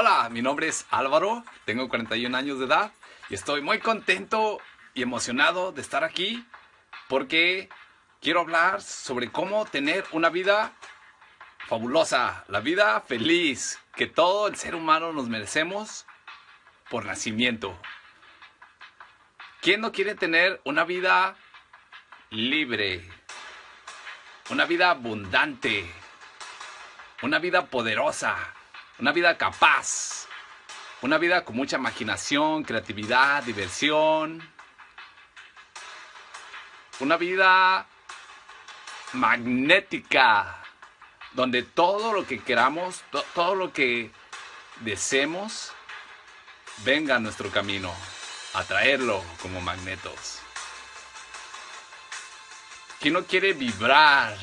Hola, mi nombre es Álvaro, tengo 41 años de edad y estoy muy contento y emocionado de estar aquí porque quiero hablar sobre cómo tener una vida fabulosa, la vida feliz que todo el ser humano nos merecemos por nacimiento. ¿Quién no quiere tener una vida libre? Una vida abundante, una vida poderosa, una vida capaz, una vida con mucha imaginación, creatividad, diversión, una vida magnética, donde todo lo que queramos, todo lo que deseemos, venga a nuestro camino, a traerlo como magnetos. ¿Quién no quiere vibrar?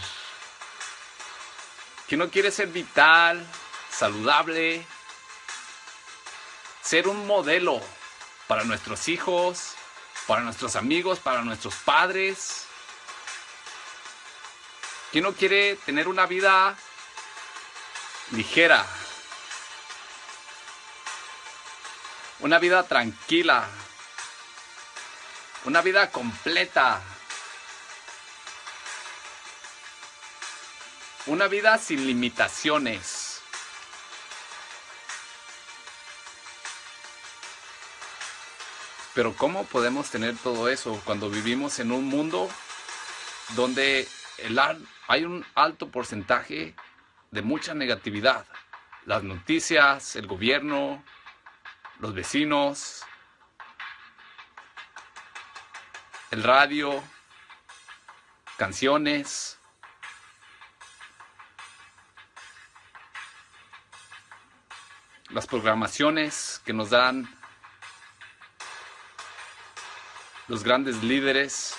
¿Quién no quiere ser vital, saludable? Ser un modelo para nuestros hijos, para nuestros amigos, para nuestros padres. ¿Quién no quiere tener una vida ligera? Una vida tranquila. Una vida completa. Una vida sin limitaciones. Pero ¿cómo podemos tener todo eso cuando vivimos en un mundo donde hay un alto porcentaje de mucha negatividad? Las noticias, el gobierno, los vecinos, el radio, canciones, las programaciones que nos dan los grandes líderes